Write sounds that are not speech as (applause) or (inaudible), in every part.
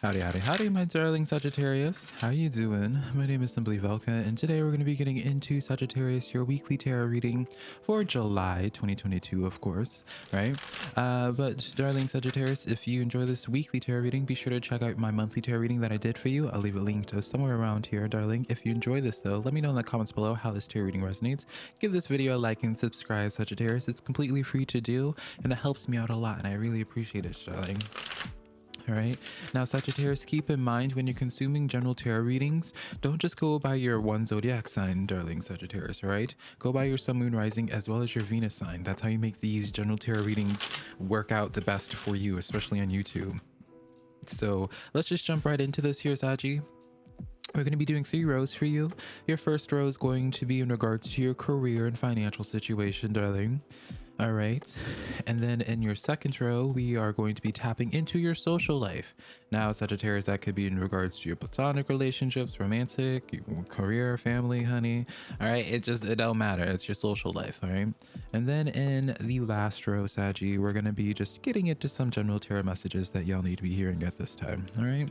Howdy, howdy, howdy, my darling Sagittarius. How are you doing? My name is Simply Velka, and today we're going to be getting into Sagittarius, your weekly tarot reading for July 2022, of course, right? Uh, but, darling Sagittarius, if you enjoy this weekly tarot reading, be sure to check out my monthly tarot reading that I did for you. I'll leave a link to somewhere around here, darling. If you enjoy this, though, let me know in the comments below how this tarot reading resonates. Give this video a like and subscribe, Sagittarius. It's completely free to do, and it helps me out a lot, and I really appreciate it, darling. All right. Now, Sagittarius, keep in mind when you're consuming general tarot readings, don't just go by your one zodiac sign, darling Sagittarius, right? Go by your sun, moon, rising, as well as your Venus sign. That's how you make these general tarot readings work out the best for you, especially on YouTube. So let's just jump right into this here, Saji. We're going to be doing three rows for you. Your first row is going to be in regards to your career and financial situation, darling. All right. And then in your second row, we are going to be tapping into your social life. Now, Sagittarius, that could be in regards to your platonic relationships, romantic, career, family, honey. All right. It just, it don't matter. It's your social life. All right. And then in the last row, Saggy, we're going to be just getting into some general tarot messages that y'all need to be hearing at this time. All right.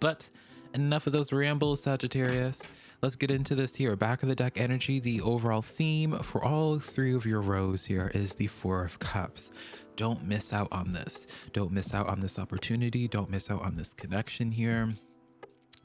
But enough of those rambles, Sagittarius. Let's get into this here. Back of the deck energy, the overall theme for all three of your rows here is the Four of Cups. Don't miss out on this. Don't miss out on this opportunity. Don't miss out on this connection here.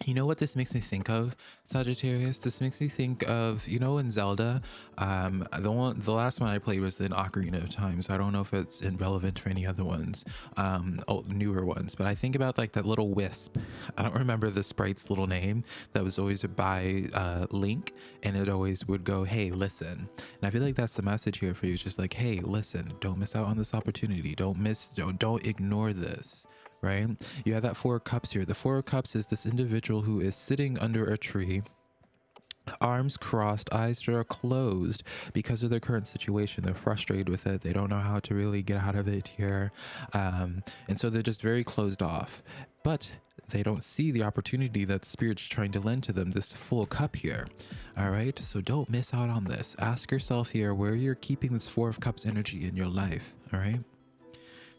You know what this makes me think of, Sagittarius? This makes me think of, you know, in Zelda, um, the one, the last one I played was in Ocarina of Time, so I don't know if it's relevant for any other ones, um, old, newer ones, but I think about like that little wisp. I don't remember the sprite's little name that was always by uh, Link, and it always would go, hey, listen. And I feel like that's the message here for you. It's just like, hey, listen, don't miss out on this opportunity. Don't miss, don't, don't ignore this right? You have that Four of Cups here. The Four of Cups is this individual who is sitting under a tree arms crossed, eyes that are closed because of their current situation. They're frustrated with it. They don't know how to really get out of it here. Um, and so they're just very closed off. But they don't see the opportunity that Spirit's trying to lend to them, this full cup here. All right, so don't miss out on this. Ask yourself here where you're keeping this Four of Cups energy in your life. All right.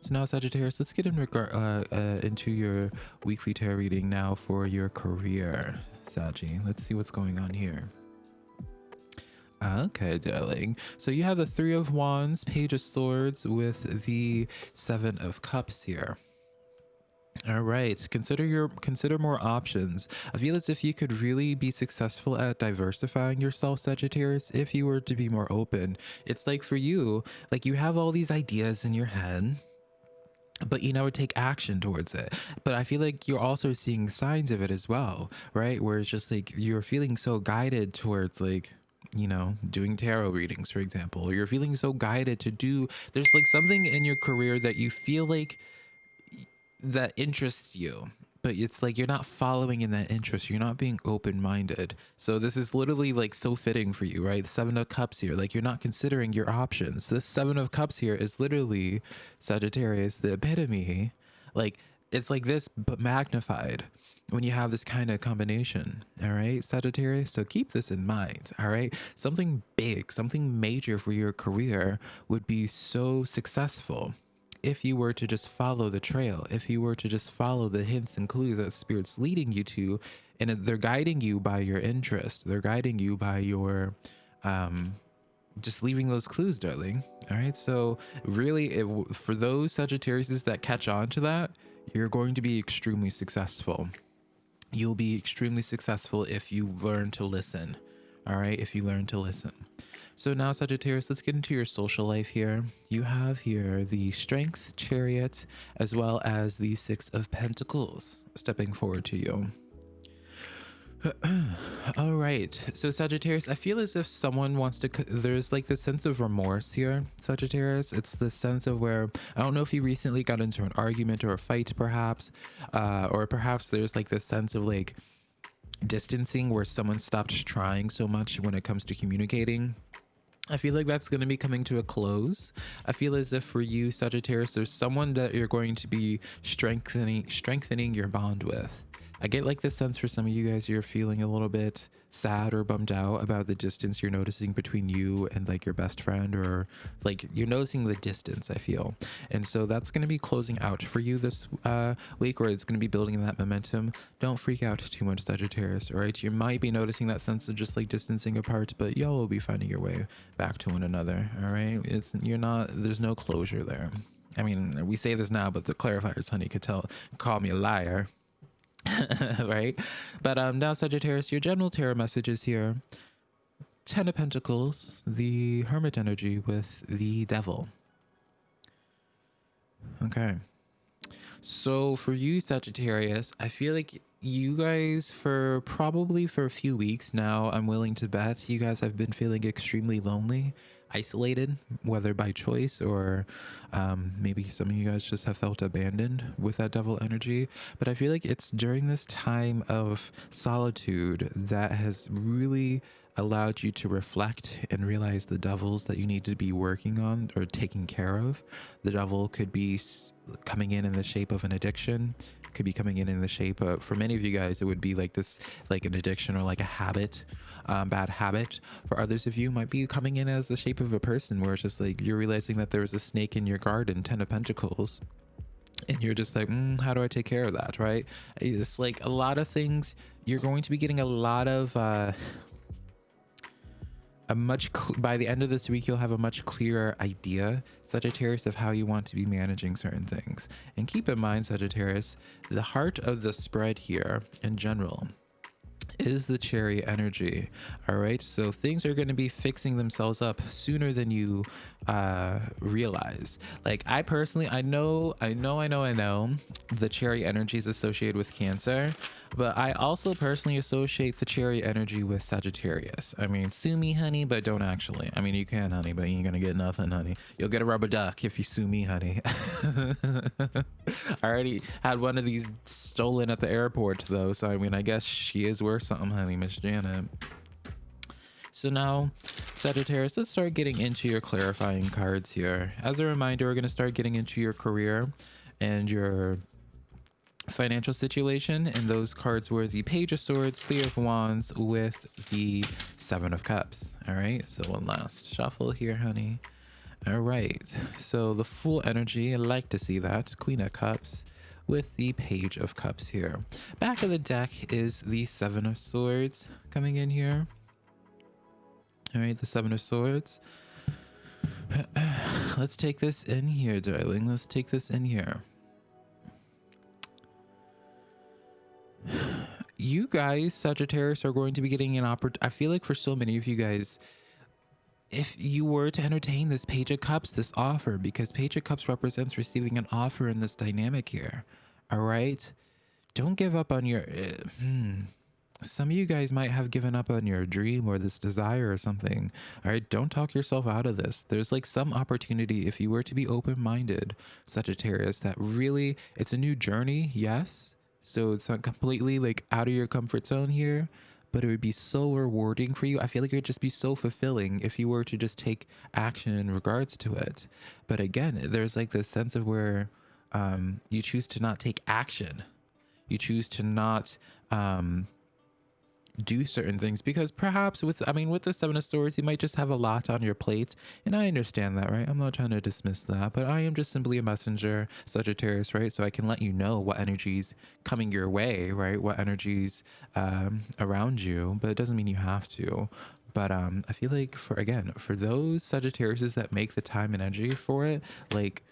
So now, Sagittarius, let's get in regard uh, uh, into your weekly tarot reading now for your career, Saggy. Let's see what's going on here. Okay, darling. So you have the Three of Wands, Page of Swords with the Seven of Cups here. All right, consider your consider more options. I feel as if you could really be successful at diversifying yourself, Sagittarius, if you were to be more open. It's like for you, like you have all these ideas in your head, but you never take action towards it. But I feel like you're also seeing signs of it as well, right? Where it's just like you're feeling so guided towards like you know, doing tarot readings, for example. You're feeling so guided to do, there's like something in your career that you feel like that interests you but it's like you're not following in that interest. You're not being open-minded. So this is literally like so fitting for you right? Seven of cups here. Like you're not considering your options. This seven of cups here is literally sagittarius the epitome. Like it's like this but magnified when you have this kind of combination all right sagittarius? So keep this in mind all right? Something big something major for your career would be so successful if you were to just follow the trail, if you were to just follow the hints and clues that Spirit's leading you to, and they're guiding you by your interest, they're guiding you by your, um, just leaving those clues, darling. All right. So really, it, for those Sagittarius that catch on to that, you're going to be extremely successful. You'll be extremely successful if you learn to listen. All right. If you learn to listen. So now Sagittarius, let's get into your social life here. You have here the Strength, Chariot, as well as the Six of Pentacles stepping forward to you. (clears throat) All right. So Sagittarius, I feel as if someone wants to, there's like this sense of remorse here, Sagittarius. It's the sense of where, I don't know if you recently got into an argument or a fight perhaps, uh, or perhaps there's like this sense of like distancing where someone stopped trying so much when it comes to communicating I feel like that's going to be coming to a close. I feel as if for you, Sagittarius, there's someone that you're going to be strengthening strengthening your bond with. I get like this sense for some of you guys, you're feeling a little bit sad or bummed out about the distance you're noticing between you and like your best friend, or like you're noticing the distance, I feel. And so that's going to be closing out for you this uh, week, or it's going to be building that momentum. Don't freak out too much, Sagittarius, all right? You might be noticing that sense of just like distancing apart, but y'all will be finding your way back to one another, all right? It's, you're not, there's no closure there. I mean, we say this now, but the clarifiers, honey, could tell, call me a liar. (laughs) right? But um now Sagittarius, your general tarot message is here. Ten of Pentacles, the Hermit energy with the Devil. Okay. So for you, Sagittarius, I feel like you guys for probably for a few weeks now, I'm willing to bet you guys have been feeling extremely lonely isolated, whether by choice or um, maybe some of you guys just have felt abandoned with that devil energy. But I feel like it's during this time of solitude that has really allowed you to reflect and realize the devils that you need to be working on or taking care of. The devil could be coming in in the shape of an addiction could be coming in in the shape of for many of you guys it would be like this like an addiction or like a habit um, bad habit. For others of you, might be coming in as the shape of a person where it's just like you're realizing that there's a snake in your garden, Ten of Pentacles. And you're just like, mm, how do I take care of that? Right? It's like a lot of things. You're going to be getting a lot of. Uh, a much by the end of this week you'll have a much clearer idea sagittarius of how you want to be managing certain things and keep in mind sagittarius the heart of the spread here in general is the Chariot energy. All right. So things are going to be fixing themselves up sooner than you uh, realize. Like I personally, I know, I know, I know, I know the Chariot energy is associated with Cancer, but I also personally associate the Chariot energy with Sagittarius. I mean, sue me, honey, but don't actually. I mean, you can, honey, but you ain't gonna get nothing, honey. You'll get a rubber duck if you sue me, honey. (laughs) I already had one of these stolen at the airport, though, so I mean, I guess she is worth something, honey, Miss Janet. So now, Sagittarius, let's start getting into your clarifying cards here. As a reminder, we're going to start getting into your career and your financial situation. And those cards were the Page of Swords, Three of Wands with the Seven of Cups. All right, so one last shuffle here, honey. All right, so the full energy, I like to see that. Queen of Cups with the Page of Cups here. Back of the deck is the Seven of Swords coming in here. All right, the Seven of Swords. (clears throat) Let's take this in here, darling. Let's take this in here. You guys, Sagittarius, are going to be getting an opportunity. I feel like for so many of you guys, if you were to entertain this Page of Cups, this offer, because Page of Cups represents receiving an offer in this dynamic here. All right? Don't give up on your... Uh, hmm some of you guys might have given up on your dream or this desire or something. All right, don't talk yourself out of this. There's like some opportunity if you were to be open-minded, Sagittarius, that really it's a new journey, yes. So it's not completely like out of your comfort zone here, but it would be so rewarding for you. I feel like it would just be so fulfilling if you were to just take action in regards to it. But again, there's like this sense of where um, you choose to not take action. You choose to not um, do certain things because perhaps with i mean with the seven of swords you might just have a lot on your plate. And i understand that right? I'm not trying to dismiss that but i am just simply a messenger sagittarius right? So i can let you know what energies coming your way right? What energies um, around you but it doesn't mean you have to. But um i feel like for again for those sagittariuses that make the time and energy for it like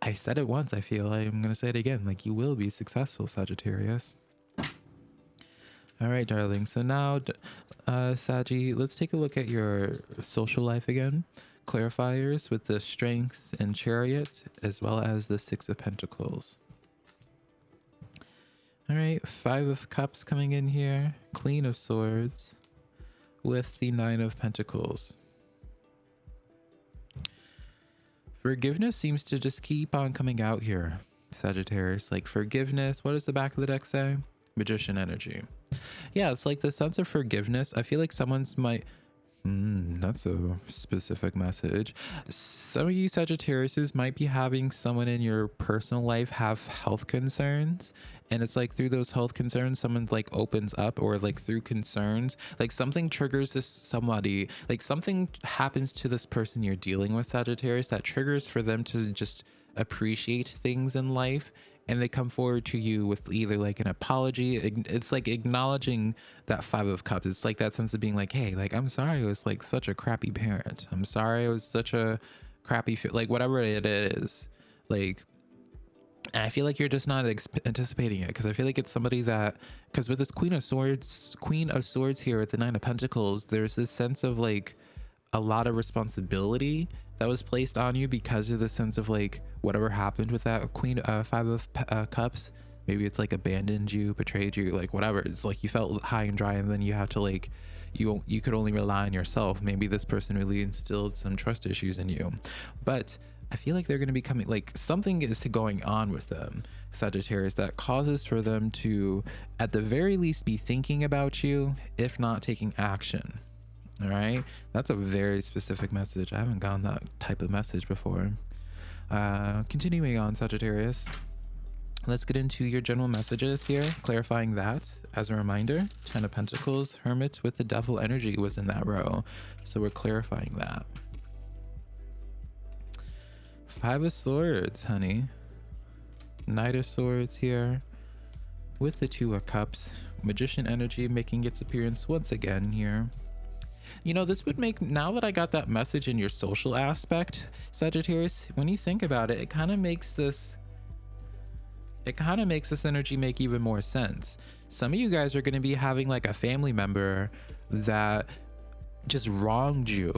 i said it once i feel i'm gonna say it again like you will be successful sagittarius all right, darling. So now, uh, Saji, let's take a look at your social life again. Clarifiers with the Strength and Chariot, as well as the Six of Pentacles. All right, Five of Cups coming in here. Queen of Swords with the Nine of Pentacles. Forgiveness seems to just keep on coming out here, Sagittarius. Like forgiveness, what does the back of the deck say? Magician energy. Yeah, it's like the sense of forgiveness. I feel like someone's might. Mm, that's a specific message. Some of you Sagittariuses might be having someone in your personal life have health concerns and it's like through those health concerns someone like opens up or like through concerns like something triggers this somebody like something happens to this person you're dealing with sagittarius that triggers for them to just appreciate things in life and they come forward to you with either like an apology it's like acknowledging that five of cups. It's like that sense of being like hey like i'm sorry i was like such a crappy parent. I'm sorry i was such a crappy like whatever it is. Like and I feel like you're just not anticipating it because I feel like it's somebody that because with this Queen of Swords, Queen of Swords here at the Nine of Pentacles, there's this sense of like a lot of responsibility that was placed on you because of the sense of like whatever happened with that Queen uh, Five of uh, Cups. Maybe it's like abandoned you, betrayed you, like whatever. It's like you felt high and dry, and then you have to like you you could only rely on yourself. Maybe this person really instilled some trust issues in you, but I feel like they're going to be coming, like something is going on with them, Sagittarius, that causes for them to, at the very least, be thinking about you, if not taking action. All right. That's a very specific message. I haven't gotten that type of message before. Uh, continuing on, Sagittarius. Let's get into your general messages here, clarifying that. As a reminder, Ten of Pentacles, Hermit with the Devil energy was in that row. So we're clarifying that. Five of Swords, honey. Knight of Swords here. With the Two of Cups. Magician energy making its appearance once again here. You know, this would make, now that I got that message in your social aspect, Sagittarius, when you think about it, it kind of makes this, it kind of makes this energy make even more sense. Some of you guys are going to be having like a family member that just wronged you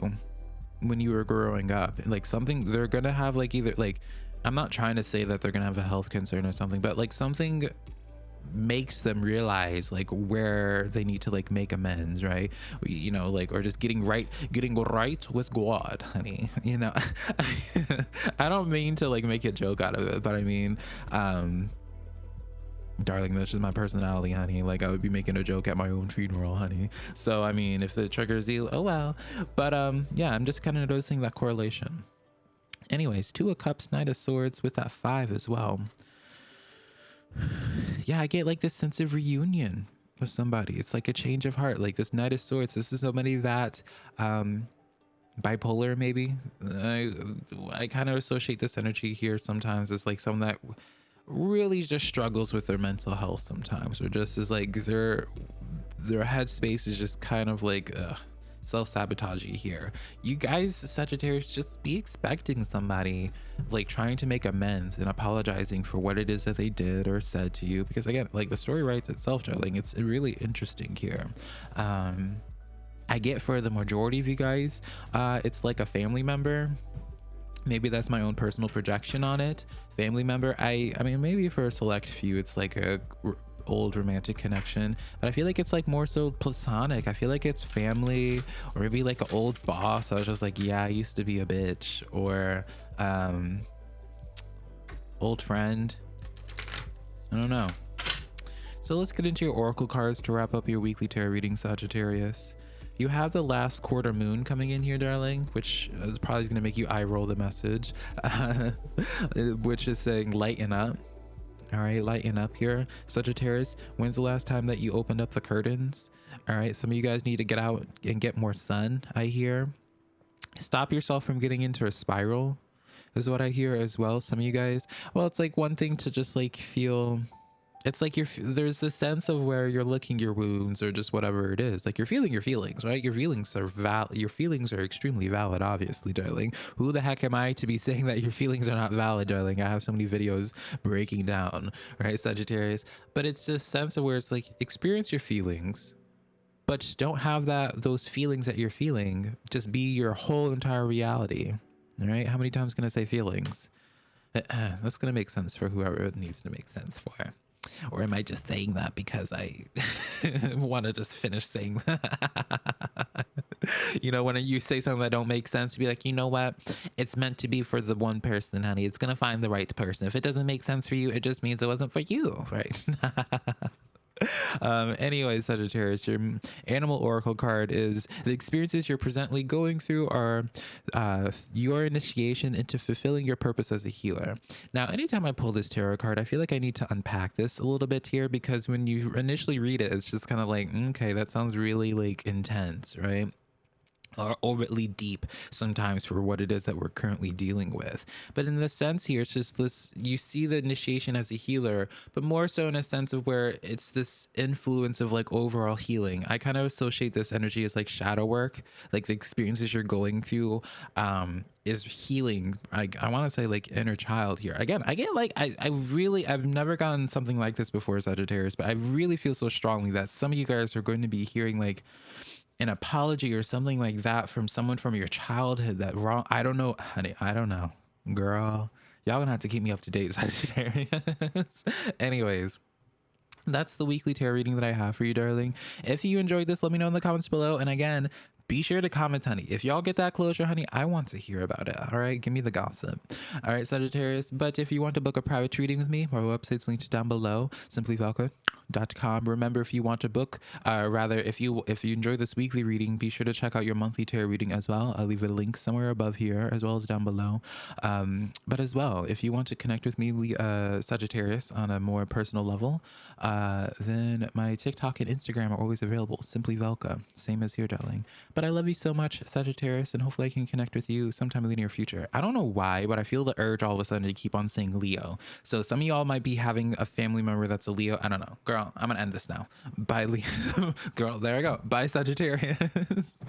when you were growing up like something they're gonna have like either like i'm not trying to say that they're gonna have a health concern or something but like something makes them realize like where they need to like make amends right? You know like or just getting right getting right with god honey (laughs) you know? (laughs) I don't mean to like make a joke out of it but i mean um darling that's just my personality honey. Like i would be making a joke at my own funeral honey. So i mean if it triggers you oh well. But um yeah i'm just kind of noticing that correlation. Anyways two of cups knight of swords with that five as well yeah i get like this sense of reunion with somebody. It's like a change of heart like this knight of swords. This is somebody that um bipolar maybe. I i kind of associate this energy here sometimes as like someone that really just struggles with their mental health sometimes or just is like their their headspace is just kind of like uh, self-sabotaging here. You guys sagittarius just be expecting somebody like trying to make amends and apologizing for what it is that they did or said to you. Because again like the story writes itself darling. It's really interesting here. Um i get for the majority of you guys uh it's like a family member. Maybe that's my own personal projection on it. Family member i i mean maybe for a select few it's like a old romantic connection but i feel like it's like more so platonic. I feel like it's family or maybe like an old boss i was just like yeah i used to be a bitch or um old friend. I don't know. So let's get into your oracle cards to wrap up your weekly tarot reading sagittarius. You have the last quarter moon coming in here, darling, which is probably going to make you eye roll the message, (laughs) which is saying lighten up. All right, lighten up here. Sagittarius, when's the last time that you opened up the curtains? All right, some of you guys need to get out and get more sun, I hear. Stop yourself from getting into a spiral, is what I hear as well. Some of you guys, well, it's like one thing to just like feel it's like you're there's this sense of where you're licking your wounds or just whatever it is like you're feeling your feelings right? Your feelings are valid your feelings are extremely valid obviously darling. Who the heck am i to be (laughs) saying that your feelings are not valid darling? I have so many videos breaking down right sagittarius? But it's this sense of where it's like experience your feelings but don't have that those feelings that you're feeling just be your whole entire reality all right? How many times can i say feelings? (clears throat) That's gonna make sense for whoever it needs to make sense for or am I just saying that because I (laughs) want to just finish saying (laughs) that? you know, when you say something that don't make sense, be like, you know what? It's meant to be for the one person, honey. It's gonna find the right person. If it doesn't make sense for you, it just means it wasn't for you, (laughs) right? (laughs) um, anyway, Sagittarius, your animal oracle card is the experiences you're presently going through are uh, your initiation into fulfilling your purpose as a healer. Now, anytime I pull this tarot card, I feel like I need to unpack this a little bit here because when you initially read it, it's just kind of like, mm, okay, that sounds really like intense, right? Or overtly deep sometimes for what it is that we're currently dealing with. But in the sense here, it's just this you see the initiation as a healer, but more so in a sense of where it's this influence of like overall healing. I kind of associate this energy as like shadow work, like the experiences you're going through um is healing i, I want to say like inner child here again i get like I, I really i've never gotten something like this before sagittarius but i really feel so strongly that some of you guys are going to be hearing like an apology or something like that from someone from your childhood that wrong i don't know honey i don't know girl y'all gonna have to keep me up to date (laughs) sagittarius anyways that's the weekly tarot reading that I have for you, darling. If you enjoyed this, let me know in the comments below. And again, be sure to comment, honey. If y'all get that closure, honey, I want to hear about it. All right, give me the gossip. All right, Sagittarius. But if you want to book a private reading with me, my website's linked down below. Simply Velka Remember, if you want to book, uh, rather, if you if you enjoy this weekly reading, be sure to check out your monthly tarot reading as well. I'll leave a link somewhere above here as well as down below. Um, but as well, if you want to connect with me, uh, Sagittarius, on a more personal level, uh, then my TikTok and Instagram are always available. Simply Velka, same as here, darling. But I love you so much, Sagittarius, and hopefully I can connect with you sometime in the near future. I don't know why, but I feel the urge all of a sudden to keep on saying Leo. So some of y'all might be having a family member that's a Leo. I don't know, girl girl. I'm gonna end this now. Bye, Leo. (laughs) girl. There I go. Bye, Sagittarius. (laughs)